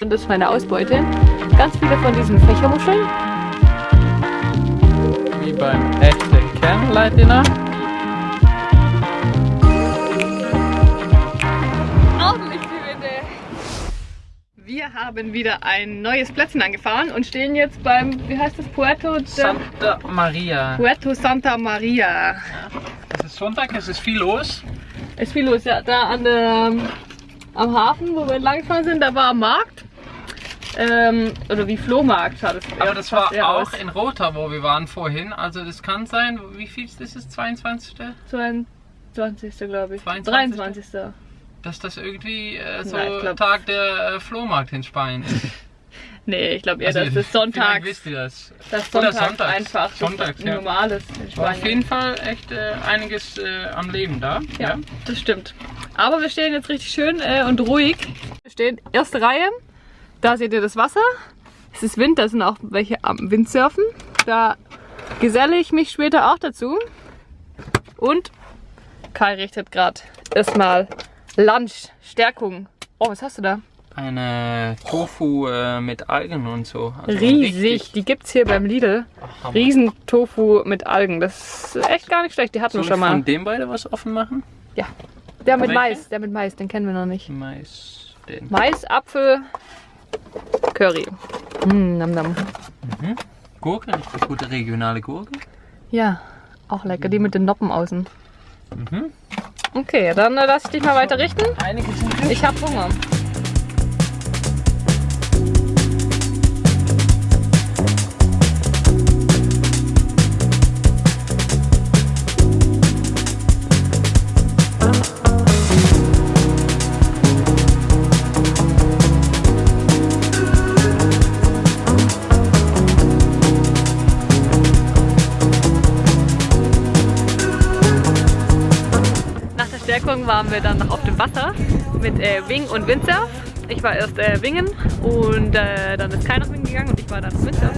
Und das ist meine Ausbeute. Ganz viele von diesen Fächermuscheln. Wie beim echten die Winde. Wir haben wieder ein neues Plätzchen angefahren und stehen jetzt beim, wie heißt das, Puerto, de, Santa Maria. Puerto Santa Maria. Es ist Sonntag, es ist viel los. Ist viel los, ja. Da an der, am Hafen, wo wir entlang sind, da war am Markt. Ähm, oder wie Flohmarkt schaut es Aber das war auch aus. in Rota, wo wir waren vorhin. Also das kann sein, wie viel ist das? 22. 22. glaube ich. 22.. 23. Dass das irgendwie äh, so ich glaub- Tag der äh, Flohmarkt in Spanien ist. Nee, ich glaube eher, Also, dass das Sonntag, wisst ihr das. das Oder Sonntag sonntags. einfach Sonntags, ja. normal ist in War auf Spanien. jeden Fall echt äh, einiges äh, am Leben da. Ja, das stimmt. Aber wir stehen jetzt richtig schön äh, und ruhig. Wir stehen erste Reihe. Da seht ihr das Wasser. Es ist Wind, da sind auch welche am Windsurfen. Da geselle ich mich später auch dazu. Und Kai richtet gerade erstmal Lunch, Stärkung. Oh, was hast du da? Eine Tofu äh, mit Algen und so. Also Riesig. Die gibt's hier beim Lidl. Hammer. Riesen Tofu mit Algen. Das ist echt gar nicht schlecht. Die hatten wir schon mal. von dem beide was offen machen? Ja. Der mit Welche? Mais. Der mit Mais, den kennen wir noch nicht. Mais, den. Mais, Apfel, Curry. Mm, nam nam. Gurke, richtig gute regionale Gurke. Ja, auch lecker. Die mit den Noppen außen. Mhm. Okay, dann äh, lass ich dich mal weiter richten. Ich hab Hunger. Waren wir dann noch auf dem Wasser mit äh, Wing und Windsurf. Ich war erst äh, Wingen und äh, dann ist keiner Wingen gegangen und ich war dann Windsurf.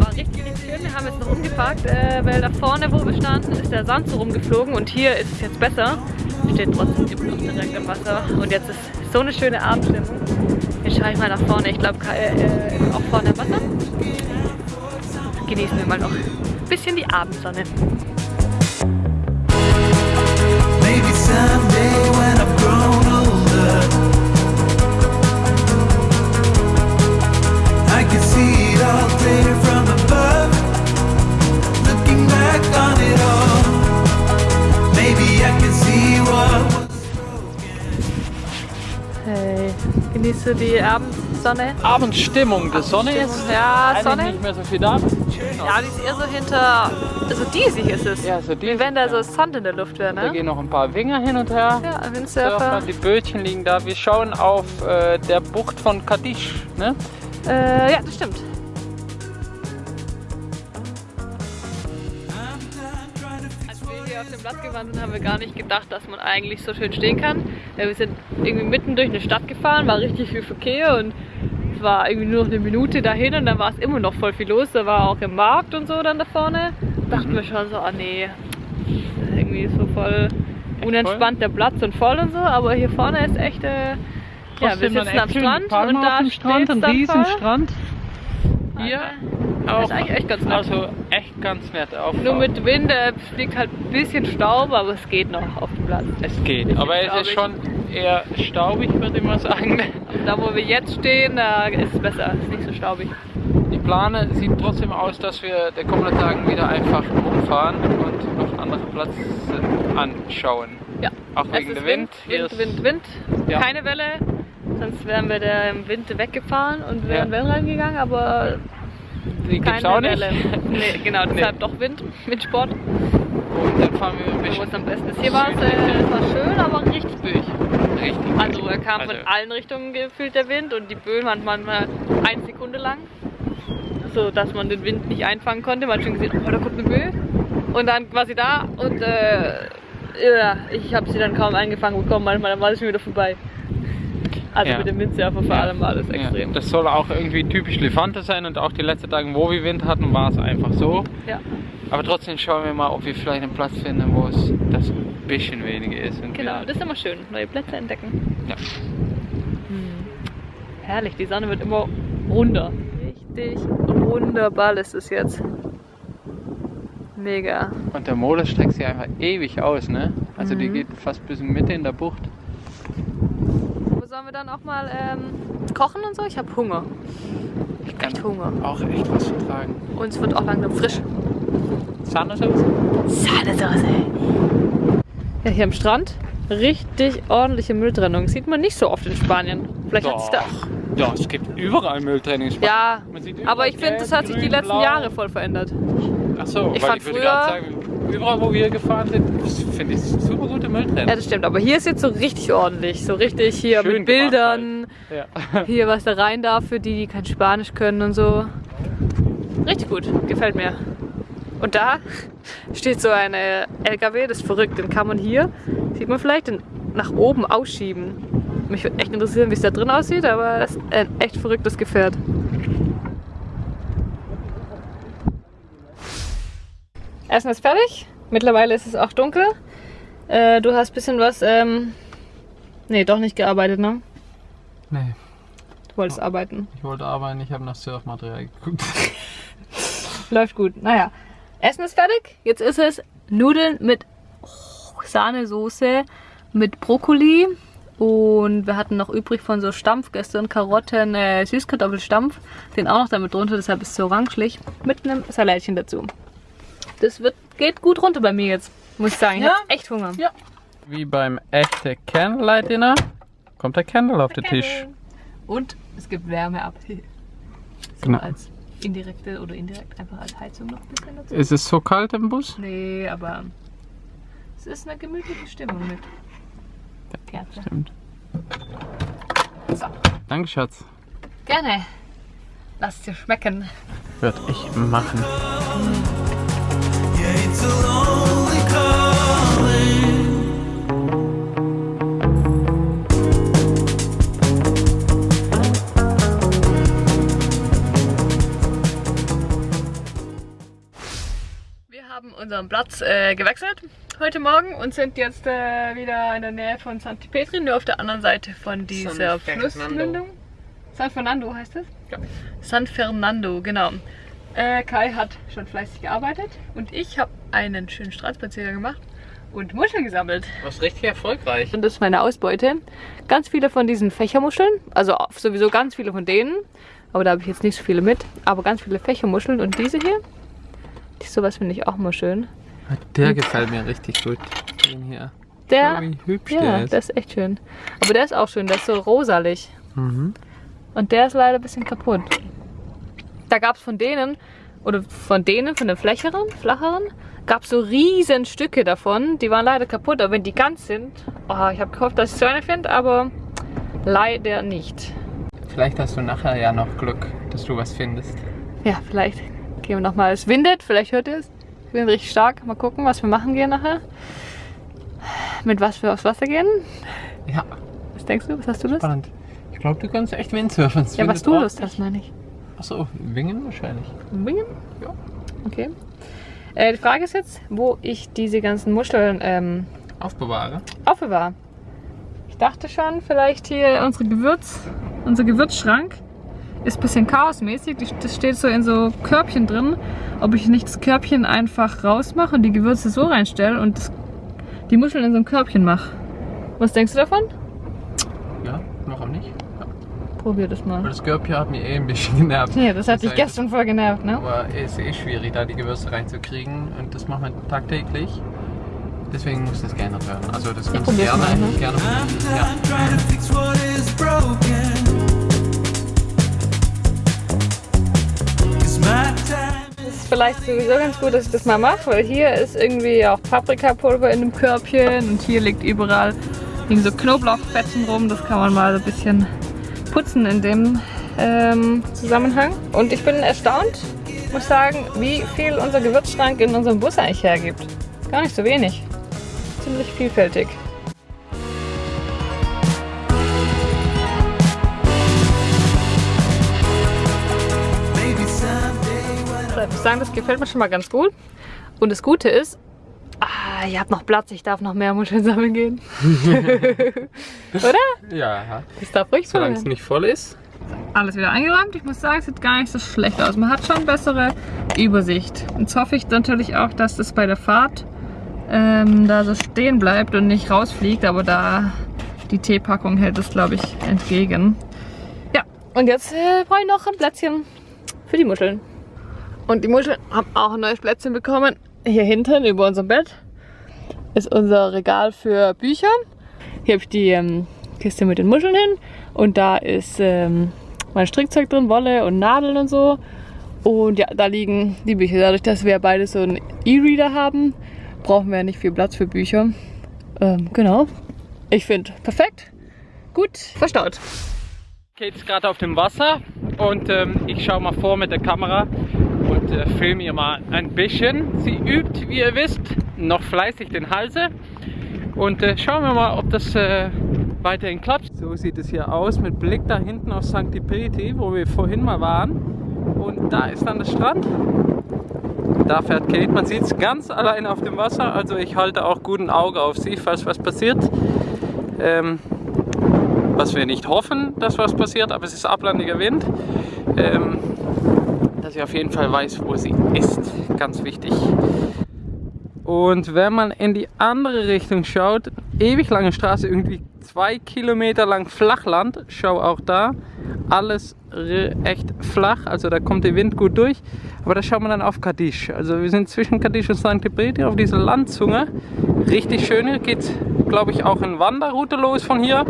War richtig, richtig schön. Wir haben jetzt noch umgeparkt, äh, weil da vorne, wo wir standen, ist der Sand so rumgeflogen und hier ist es jetzt besser. Wir stehen trotzdem immer noch direkt am Wasser und jetzt ist so eine schöne Abendstimmung. Jetzt schaue ich mal nach vorne. Ich glaube, äh, ist auch vorne am Wasser. Genießen wir mal noch ein bisschen die Abendsonne. Hey, du die Abendsonne? Abendstimmung. Die Sonne ist Ja, Sonne. nicht mehr so viel da. Ja, die ist eher so hinter. Also diesig ist es. Ja, so Wie diesig, wenn da so. Sand in der Luft wäre, Da ne? gehen noch ein paar Winger hin und her. Ja, ein Surfer, Windsurfer. die Bötchen liegen da. Wir schauen auf äh, der Bucht von Kadisch. Ne? Äh, ja, das stimmt. Als wir hier auf dem Platz gewandt sind, haben wir gar nicht gedacht, dass man eigentlich so schön stehen kann. Wir sind irgendwie mitten durch eine Stadt gefahren, war richtig viel Verkehr und war irgendwie nur noch eine Minute dahin und dann war es immer noch voll viel los. Da war auch im Markt und so dann da vorne. Dachten wir schon so, ah nee, irgendwie so voll unentspannt der Platz und voll und so, aber hier vorne ist echt, äh, ja, wir sitzen am. Strand und da dem Strand, ein riesen voll. Strand. Hier Das auch. ist eigentlich echt ganz nett. Also echt ganz nett. Auf, Nur mit Wind äh, fliegt halt ein bisschen Staub, aber es geht noch auf dem Platz. Es geht, aber es ist schon eher staubig, würde ich mal sagen. Da wo wir jetzt stehen, da ist es besser, ist nicht so staubig. Die Plane sieht trotzdem aus, dass wir der kommenden Tagen wieder einfach rumfahren und noch andere Plätze anschauen. Ja. Auch Es wegen ist dem Wind. Wind, ist- Wind, Wind. Ja. Keine Welle, sonst wären wir da im Wind weggefahren und wären Ja. Wellen reingegangen, aber Die gibt's keine auch nicht. Nee, genau, deshalb doch Wind mit Sport, Und dann fahren wir ein wo bisschen es am besten ist. Hier war es, äh, war schön, aber richtig böig. richtig. Also er kam von Also, allen Richtungen gefühlt der Wind und die Böen waren manchmal eine Sekunde lang. So dass man den Wind nicht einfangen konnte. Man hat schon gesehen, oh, da kommt eine Böe. Und dann war sie da und äh, ja, ich habe sie dann kaum eingefangen bekommen. Manchmal dann war es schon wieder vorbei. Also Ja. mit dem Windsurfer vor allem war das Ja, extrem. das soll auch irgendwie typisch Levante sein und auch die letzten Tage, wo wir Wind hatten, war es einfach so. Ja. Aber trotzdem schauen wir mal, ob wir vielleicht einen Platz finden, wo es das ein bisschen weniger ist. Und Genau, das ist immer schön. Neue Plätze entdecken. Ja. Herrlich, die Sonne wird immer runder. Richtig wunderbar ist es jetzt. Mega. Und der Motor streckt sich einfach ewig aus, ne? Also die Mhm. geht fast bis in die Mitte in der Bucht. Wir dann auch mal ähm, kochen und so? Ich habe Hunger. Ich hab echt Hunger. Auch echt was vertragen. Und es wird auch langsam frisch. Sahnesoße? Sahnesoße. Ja, hier am Strand. Richtig ordentliche Mülltrennung. Sieht man nicht so oft in Spanien. Vielleicht hat sich da. Ja, es gibt überall Mülltrennung. in Spanien. Ja, aber ich finde, das hat sich die letzten blau. Jahre voll verändert. Ach so, Ich weil fand ich würde früher- gerade sagen, überall wo wir gefahren sind, das finde ich super gute Mülltrennung. Ja, das stimmt. Aber hier ist jetzt so richtig ordentlich. So richtig hier Schön mit Bildern. Ja. Hier, was da rein darf für die, die kein Spanisch können und so. Richtig gut. Gefällt mir. Und da steht so ein LKW, das ist verrückt. Den kann man hier, sieht man vielleicht, nach oben ausschieben. Mich würde echt interessieren, wie es da drin aussieht, aber das ist ein echt verrücktes Gefährt. Essen ist fertig. Mittlerweile ist es auch dunkel. Äh, du hast ein bisschen was, ähm, nee, doch nicht gearbeitet, ne? Nee, Du wolltest arbeiten. ich wollte arbeiten, ich habe nach Surfmaterial geguckt. Läuft gut. Naja, Essen ist fertig. Jetzt ist es Nudeln mit Sahnesoße, mit Brokkoli. Und wir hatten noch übrig von so Stampf gestern Karotten, äh, Süßkartoffelstampf. Den auch noch damit drunter, deshalb ist es so orangelich. Mit einem Salatchen dazu. Das wird, geht gut runter bei mir jetzt, muss ich sagen. Ich Ja? hab echt Hunger. Ja. Wie beim echten Candlelight Dinner kommt der Candle auf den Tisch. Und es gibt Wärme ab. So Genau. als indirekte oder indirekt einfach als Heizung noch ein bisschen dazu. Ist es so kalt im Bus? Nee, aber es ist eine gemütliche Stimmung mit Kerze. Stimmt. So, Danke, Schatz. gerne. Lass es dir schmecken. Würde ich machen. Unseren Platz äh, gewechselt heute Morgen und sind jetzt äh, wieder in der Nähe von Santi Petri, nur auf der anderen Seite von dieser San Fernando. Flussmündung. San Fernando heißt es? Ja. San Fernando, genau. Äh, Kai hat schon fleißig gearbeitet und ich habe einen schönen Strandspaziergang gemacht und Muscheln gesammelt. Was richtig erfolgreich. Und das ist meine Ausbeute. Ganz viele von diesen Fächermuscheln, also sowieso ganz viele von denen, aber da habe ich jetzt nicht so viele mit, aber ganz viele Fächermuscheln und diese hier, die sowas finde ich auch mal schön. Der gefällt mir richtig gut. Den hier. Der, hübsch ja, der ist. der ist echt schön. Aber der ist auch schön, der ist so rosalig. Mhm. Und der ist leider ein bisschen kaputt. Da gab es von denen, oder von denen, von den flacheren, flacheren, gab es so riesen Stücke davon. Die waren leider kaputt, aber wenn die ganz sind, oh, ich habe gehofft, dass ich so eine finde, aber leider nicht. Vielleicht hast du nachher ja noch Glück, dass du was findest. Ja, vielleicht gehen wir nochmal. Es windet, vielleicht hört ihr es. Es windet richtig stark. Mal gucken, was wir machen gehen nachher. Mit was wir aufs Wasser gehen. Ja, Was denkst du? Was hast du Lust? spannend. Ich glaube, du kannst echt Windsurfen. Ja, was du Lust hast, meine ich. Achso, Wingen wahrscheinlich. Wingen? Ja. Okay. Äh, die Frage ist jetzt, wo ich diese ganzen Muscheln ähm, Aufbewahre. aufbewahre. Ich dachte schon, vielleicht hier unsere Gewürz, unser Gewürzschrank ist ein bisschen chaosmäßig. Das steht so in so Körbchen drin. Ob ich nicht das Körbchen einfach rausmache und die Gewürze so reinstelle und das, die Muscheln in so ein Körbchen mache. Was denkst du davon? Ja, warum nicht? Probier das mal. das Körbchen hat mich eh ein bisschen genervt. Ja, das hat dich heißt, gestern voll genervt, ne? Aber es ist eh schwierig, da die Gewürze reinzukriegen und das machen wir tagtäglich. Deswegen muss das gerne werden. Also das kannst du gerne, mal, ne? gerne I'm probieren. Ja. done trying to fix what is broken. 'Cause my time is ist vielleicht sowieso ganz gut, dass ich das mal mache, weil hier ist irgendwie auch Paprikapulver in dem Körbchen und hier liegt überall liegen so Knoblauchfetzen rum. Das kann man mal so ein bisschen putzen in dem ähm, Zusammenhang. Und ich bin erstaunt, muss sagen, wie viel unser Gewürzschrank in unserem Bus eigentlich hergibt. Gar nicht so wenig. Ziemlich vielfältig. Ich muss sagen, das gefällt mir schon mal ganz gut. Und das Gute ist, ah, ihr habt noch Platz, ich darf noch mehr Muscheln sammeln gehen. Oder? Ja, Das darf ruhig solange es nicht voll ist. Alles wieder eingeräumt. Ich muss sagen, es sieht gar nicht so schlecht aus. Man hat schon bessere Übersicht. Jetzt hoffe ich natürlich auch, dass das bei der Fahrt ähm, da so stehen bleibt und nicht rausfliegt. Aber da die Teepackung hält es, glaube ich, entgegen. Ja, und jetzt äh, brauche ich noch ein Plätzchen für die Muscheln. Und die Muscheln haben auch ein neues Plätzchen bekommen. Hier hinten über unserem Bett ist unser Regal für Bücher. Hier habe ich die ähm, Kiste mit den Muscheln hin und da ist ähm, mein Strickzeug drin, Wolle und Nadeln und so. Und ja, da liegen die Bücher. Dadurch, dass wir beide so einen E-Reader haben, brauchen wir nicht viel Platz für Bücher. Ähm, genau. Ich finde perfekt. Gut verstaut. Kate ist gerade auf dem Wasser und ähm, ich schaue mal vor mit der Kamera und äh, filme ihr mal ein bisschen. Sie übt, wie ihr wisst, noch fleißig den Halse und äh, schauen wir mal, ob das äh, weiterhin klappt. So sieht es hier aus mit Blick da hinten auf St. Preti, wo wir vorhin mal waren. Und da ist dann der Strand. Da fährt Kate, man sieht es ganz allein auf dem Wasser, also ich halte auch gut ein Auge auf sie, falls was passiert. Ähm, was wir nicht hoffen, dass was passiert, aber es ist ablandiger Wind. Ähm, dass sie auf jeden Fall weiß, wo sie ist. Ganz wichtig. Und wenn man in die andere Richtung schaut, ewig lange Straße, irgendwie zwei Kilometer lang Flachland, schau auch da, alles echt flach, also da kommt der Wind gut durch. Aber da schaut man dann auf Kadisch. Also wir sind zwischen Kadisch und St. Breti auf dieser Landzunge. Richtig schön, hier geht glaube ich auch eine Wanderroute los von hier.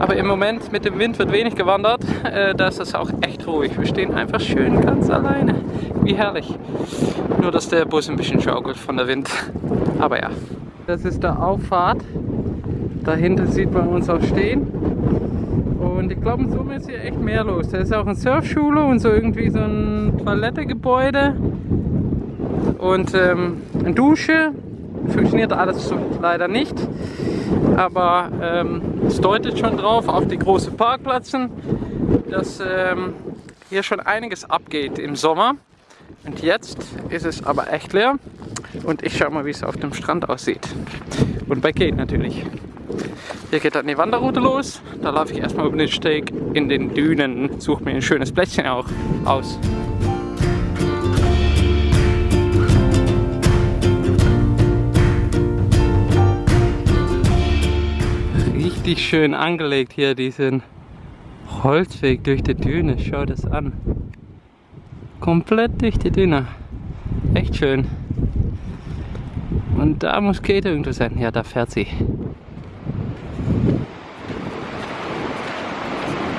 Aber im Moment mit dem Wind wird wenig gewandert. Äh, da ist es auch echt ruhig. Wir stehen einfach schön ganz alleine. Wie herrlich. Nur, dass der Bus ein bisschen schaukelt von der Wind. Aber ja. Das ist der Auffahrt. Dahinter sieht man uns auch stehen. Und ich glaube, in Summe ist hier echt mehr los. Da ist auch eine Surfschule und so irgendwie so ein Toilettegebäude. Und ähm, eine Dusche. Funktioniert alles leider nicht. Aber ähm, es deutet schon drauf auf die großen Parkplätzen, dass ähm, hier schon einiges abgeht im Sommer. Und jetzt ist es aber echt leer. Und ich schau mal, wie es auf dem Strand aussieht. Und bei Kate natürlich. Hier geht dann die Wanderroute los. Da laufe ich erstmal über den Steg in den Dünen, suche mir ein schönes Plätzchen auch aus. Richtig schön angelegt hier diesen Holzweg durch die Düne. Schau das an. Komplett durch die Düne. Echt schön. Und da muss Kate irgendwo sein. Ja, da fährt sie.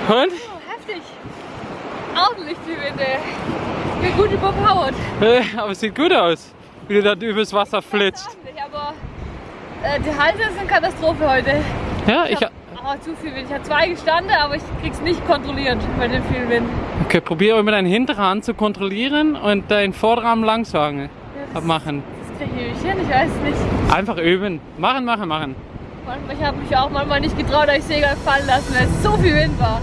Und? heftig. Ordentlich die Winde. Bin gut überpowered. Aber es sieht gut aus, wie du da übers Wasser flitzt. Ordentlich, aber äh, die Halse ist eine Katastrophe heute. Ja, ich. Aber zu viel Wind. Ich habe zwei gestanden, aber ich krieg's nicht kontrolliert bei dem vielen Wind. Okay, probiere mit deiner Hinterhand zu kontrollieren und deinen Vorderarm langsam Ja, das, abmachen. das kriege ich hin, ich weiß nicht. Einfach üben. Machen, machen, machen. Ich habe mich auch manchmal nicht getraut, euch Segel fallen lassen, weil es so viel Wind war.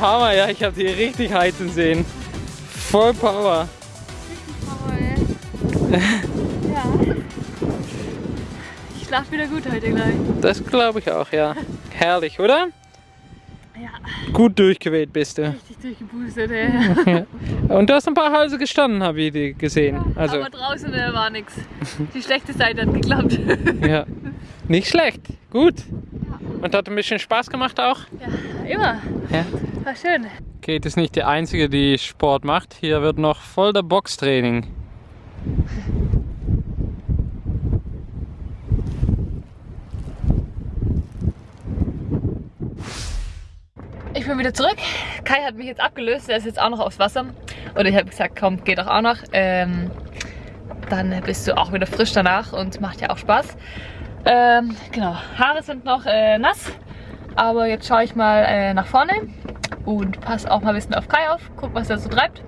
Hammer, ja, ich habe die richtig heizen sehen. Voll Power. ja. Ich schlaf wieder gut heute gleich. Das glaube ich auch, ja. Herrlich, oder? Ja, Gut durchgeweht bist du. richtig durchgeboostet, ey. Und du hast ein paar Halse gestanden, habe ich gesehen. Also, Aber draußen äh, war nix. Die schlechte Seite hat geklappt. ja. Nicht schlecht. Gut. Und hat ein bisschen Spaß gemacht auch? ja, immer. Ja. War schön. Kate ist nicht die Einzige, die Sport macht. Hier wird noch voll der Boxtraining. Ich bin wieder zurück. Kai hat mich jetzt abgelöst, er ist jetzt auch noch aufs Wasser. Und ich habe gesagt, komm, geh doch auch noch. Ähm, dann bist du auch wieder frisch danach und macht ja auch Spaß. Ähm, genau, Haare sind noch äh, nass. Aber jetzt schaue ich mal äh, nach vorne und passe auch mal ein bisschen auf Kai auf. Guck, was er so treibt.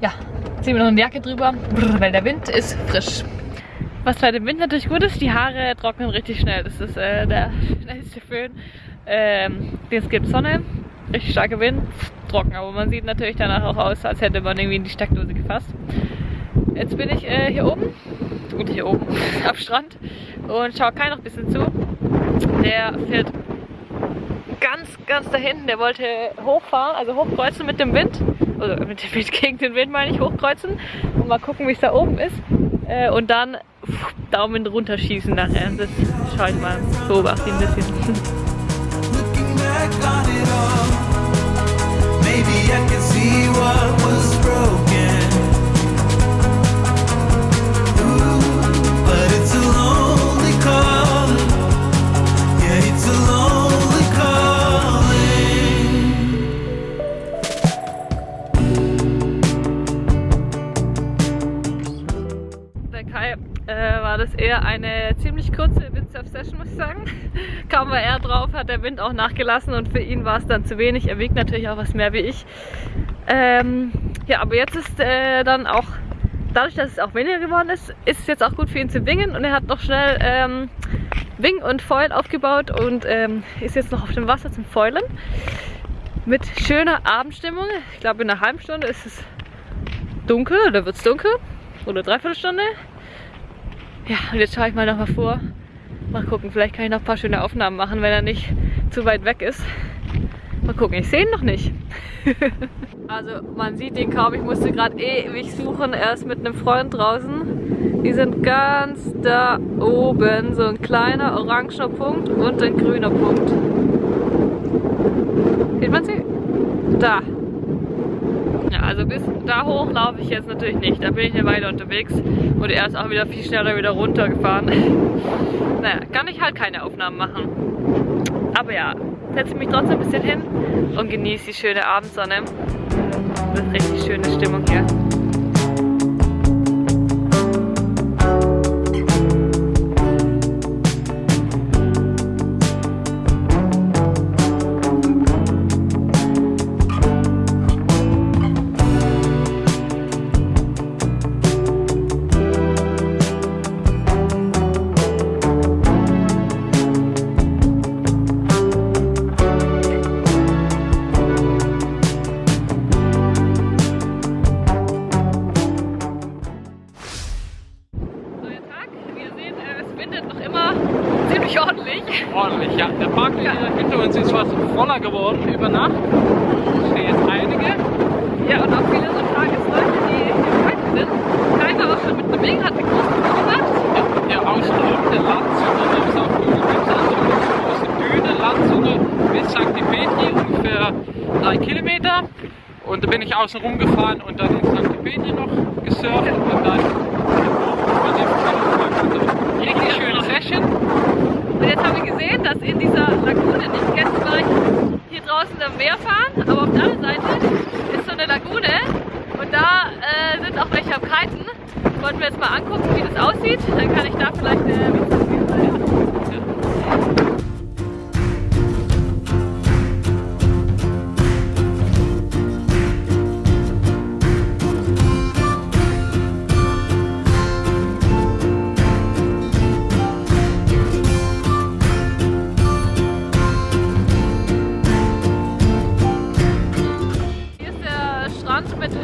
Ja, ziehen wir noch eine Jacke drüber, weil der Wind ist frisch. Was bei dem Wind natürlich gut ist, die Haare trocknen richtig schnell. Das ist äh, der schnellste Föhn. Ähm, es gibt Sonne, richtig starker Wind, trocken, aber man sieht natürlich danach auch aus, als hätte man irgendwie in die Steckdose gefasst. Jetzt bin ich äh, hier oben, und hier oben am Strand und schaue Kai noch ein bisschen zu. Der fährt ganz, ganz da hinten, der wollte hochfahren, also hochkreuzen mit dem Wind. Oder mit dem Wind gegen den Wind meine ich, hochkreuzen. Und mal gucken, wie es da oben ist. Äh, und dann pff, Daumen runter schießen nachher. Das schaue ich mal, beobachte ihn ein bisschen. Maybe I can see what was broken. Der Wind auch nachgelassen und für ihn war es dann zu wenig. Er wiegt natürlich auch was mehr wie ich. Ähm, ja, aber jetzt ist äh, dann auch, dadurch, dass es auch weniger geworden ist, ist es jetzt auch gut für ihn zu wingen und er hat noch schnell ähm, Wing und Foil aufgebaut und ähm, ist jetzt noch auf dem Wasser zum Foilen. Mit schöner Abendstimmung. Ich glaube, in einer halben Stunde ist es dunkel oder wird es dunkel. Oder dreiviertel Stunde. Ja, und jetzt schaue ich mal noch mal vor. Mal gucken, vielleicht kann ich noch ein paar schöne Aufnahmen machen, wenn er nicht zu weit weg ist. Mal gucken, ich sehe ihn noch nicht. also man sieht ihn kaum, ich musste gerade ewig suchen. Er ist mit einem Freund draußen. Die sind ganz da oben. So ein kleiner orangener Punkt und ein grüner Punkt. Sieht man sie? Da. Ja, also bis da hoch laufe ich jetzt natürlich nicht. Da bin ich eine Weile unterwegs und er ist auch wieder viel schneller wieder runtergefahren. naja, kann ich halt keine Aufnahmen machen. Aber ja, setze mich trotzdem ein bisschen hin und genieße die schöne Abendsonne. Das ist richtig schöne Stimmung hier. Drei Kilometer. Und da bin ich außen rumgefahren und dann in St. Petri noch gesurft und dann richtig schöne Session. Und jetzt haben wir gesehen, dass in dieser Lagune, nicht gleich hier draußen am Meer fahren, aber auf der anderen Seite ist so eine Lagune und da äh, sind auch welche am Kiten. Wollten wir jetzt mal angucken, wie das aussieht. Dann kann ich da vielleicht äh,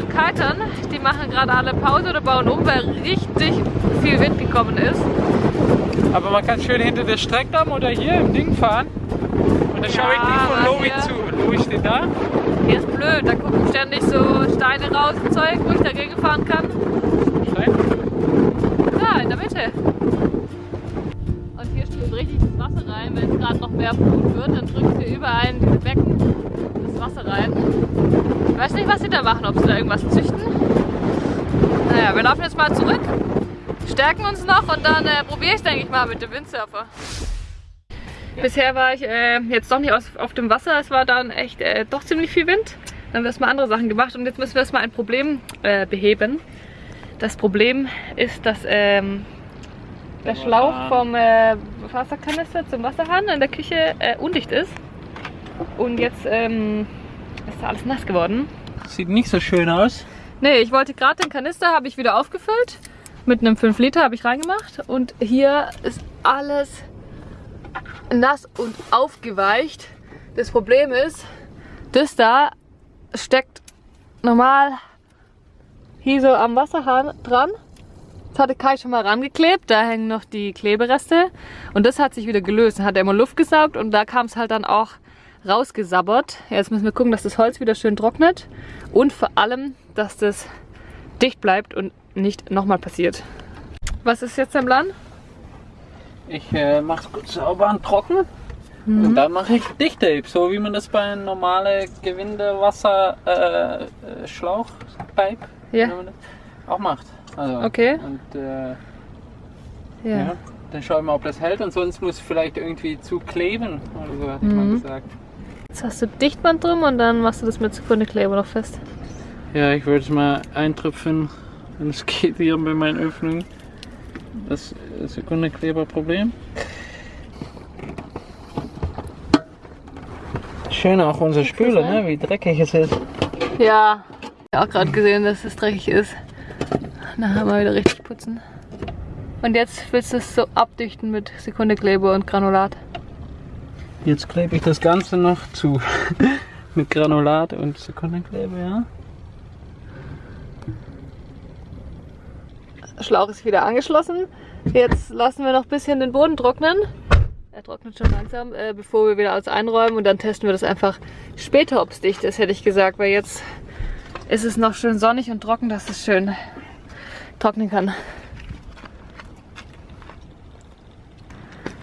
Kitern, die machen gerade alle Pause oder bauen um, weil richtig viel Wind gekommen ist. Aber man kann schön hinter der Streckdamm oder hier im Ding fahren. Und dann schaue ich Ja, nicht von Lovi zu. Lovi steht da. Hier ist blöd, da gucken ständig so Steine raus und Zeug, wo ich dagegen fahren kann. Stein. Da, in der Mitte. Und hier strömt richtig das Wasser rein. Wenn es gerade noch mehr Flut wird, dann drückt hier überall in diese Becken das Wasser rein. Ich weiß nicht, was sie da machen, ob sie da irgendwas züchten. Naja, wir laufen jetzt mal zurück, stärken uns noch und dann äh, probiere ich denke ich mal, mit dem Windsurfer. Bisher war ich äh, jetzt doch nicht aus, auf dem Wasser, es war dann echt äh, doch ziemlich viel Wind. Dann haben wir erstmal andere Sachen gemacht und jetzt müssen wir erstmal ein Problem äh, beheben. Das Problem ist, dass ähm, der Schlauch vom äh, Wasserkanister zum Wasserhahn in der Küche äh, undicht ist. Und jetzt ähm, ist da alles nass geworden. Sieht nicht so schön aus. Nee, ich wollte gerade den Kanister, habe ich wieder aufgefüllt. Mit einem 5 Liter habe ich reingemacht. Und hier ist alles nass und aufgeweicht. Das Problem ist, das da steckt normal hier so am Wasserhahn dran. Das hatte Kai schon mal rangeklebt, da hängen noch die Klebereste. Und das hat sich wieder gelöst. Dann hat er immer Luft gesaugt und da kam es halt dann auch rausgesabbert. Jetzt müssen wir gucken, dass das Holz wieder schön trocknet. Und vor allem, dass das dicht bleibt und nicht nochmal passiert. Was ist jetzt dein Plan? Ich äh, mache es gut sauber und trocken. Und dann mache ich Dichttape, so wie man das bei einem normalen Gewindewasser äh, äh, Ja. man auch macht. Also, Okay. Und äh, Ja. ja. dann schauen wir mal, ob das hält. Und sonst muss vielleicht irgendwie zu kleben oder so, hat man Mhm. gesagt. Jetzt hast du Dichtband drum und dann machst du das mit Sekundekleber noch fest. Ja, ich würde es mal eintröpfen. Und es geht hier bei meinen Öffnungen. Das Sekundekleberproblem. Schön auch unser Spüler, ne? wie dreckig es ist. Ja. Ich habe auch gerade gesehen, dass es dreckig ist. Nachher mal wieder richtig putzen. Und jetzt willst du es so abdichten mit Sekundekleber und Granulat. Jetzt klebe ich das Ganze noch zu. Mit Granulat und Sekundenkleber, ja. Schlauch ist wieder angeschlossen. Jetzt lassen wir noch ein bisschen den Boden trocknen. Er trocknet schon langsam, äh, bevor wir wieder alles einräumen und dann testen wir das einfach später, ob es dicht ist, hätte ich gesagt, weil jetzt ist es noch schön sonnig und trocken, dass es schön trocknen kann.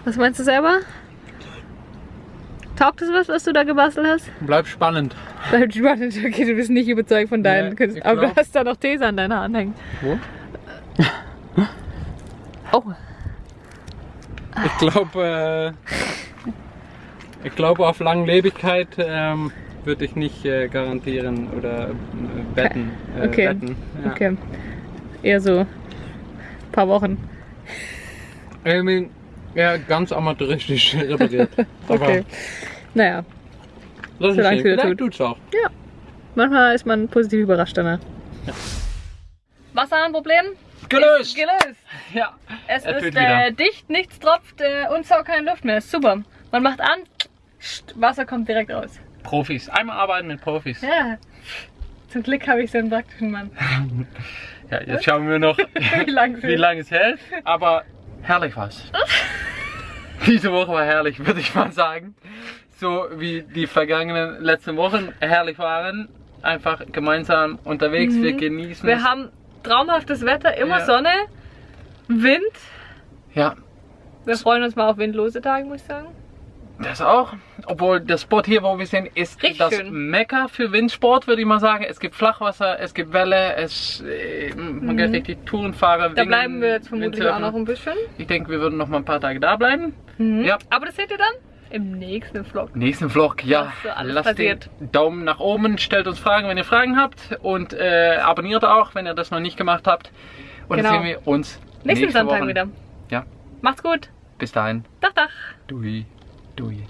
Was meinst du selber? Taugt es was, was du da gebastelt hast? Bleib spannend. Bleibt spannend. Okay, du bist nicht überzeugt von deinen Nee, Künsten. ich Aber du hast da noch These an deinen Haaren hängen. Wo? Oh, Ich glaube, äh, ich glaube auf Langlebigkeit ähm, würde ich nicht äh, garantieren oder äh, wetten. Äh, Okay. wetten. Ja. okay. Eher so ein paar Wochen. Ich mein, ja, ganz amateuristisch repariert. Aber Okay. Naja, das ist Solange schön. es wieder Vielleicht tut. tut's auch. manchmal ist man positiv überrascht danach. Wasserhahnproblem? Gelöst! Gelöst! Ja. Es Er ist äh, dicht, nichts tropft äh, und saugt keine Luft mehr. Ist super. Man macht an, pst, Wasser kommt direkt raus. Profis. Einmal arbeiten mit Profis. Ja. Zum Glück habe ich so einen praktischen Mann. Ja, jetzt schauen wir noch, wie lange es hält. Aber herrlich war's. Diese Woche war herrlich, würde ich mal sagen. So wie die vergangenen letzten Wochen herrlich waren. Einfach gemeinsam unterwegs, wir genießen Mhm. Wir es. haben traumhaftes Wetter, immer Ja. Sonne, Wind. Ja, Wir freuen uns mal auf windlose Tage, muss ich sagen. das auch. Obwohl der Spot hier, wo wir sind, ist Richtig das schön. Mekka für Windsport, würde ich mal sagen. Es gibt Flachwasser, es gibt Welle, es, äh, man kann richtig Touren fahren. Mhm. Da Wingen, bleiben wir jetzt vermutlich auch Windsurfen. noch ein bisschen. Ich denke, wir würden noch mal ein paar Tage da bleiben. Mhm. Ja. Aber das seht ihr dann im nächsten Vlog. Nächsten Vlog, ja. Lasst passiert. den Daumen nach oben, stellt uns Fragen, wenn ihr Fragen habt und äh, abonniert auch, wenn ihr das noch nicht gemacht habt. Und Genau. dann sehen wir uns Nächsten nächste Sonntag Woche. wieder. Ja, Macht's gut. bis dahin. Dach, dach. Dui, dui.